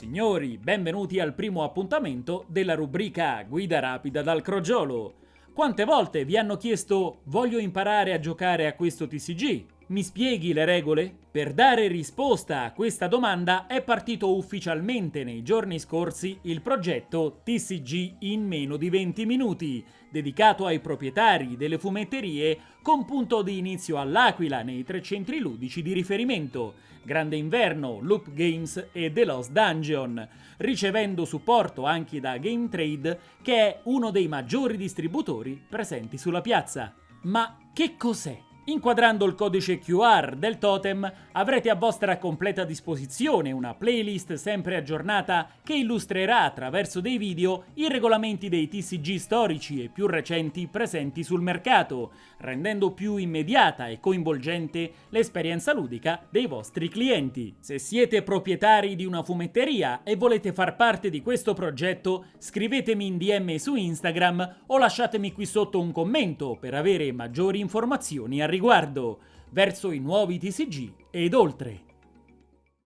Signori, benvenuti al primo appuntamento della rubrica Guida rapida dal crogiolo. Quante volte vi hanno chiesto voglio imparare a giocare a questo TCG? Mi spieghi le regole? Per dare risposta a questa domanda è partito ufficialmente nei giorni scorsi il progetto TCG in meno di 20 minuti, dedicato ai proprietari delle fumetterie con punto di inizio all'Aquila nei tre centri ludici di riferimento, Grande Inverno, Loop Games e The Lost Dungeon, ricevendo supporto anche da Game Trade che è uno dei maggiori distributori presenti sulla piazza. Ma che cos'è Inquadrando il codice QR del totem avrete a vostra completa disposizione una playlist sempre aggiornata che illustrerà attraverso dei video i regolamenti dei TCG storici e più recenti presenti sul mercato, rendendo più immediata e coinvolgente l'esperienza ludica dei vostri clienti. Se siete proprietari di una fumetteria e volete far parte di questo progetto, scrivetemi in DM su Instagram o lasciatemi qui sotto un commento per avere maggiori informazioni a riguardo riguardo verso i nuovi TCG ed oltre.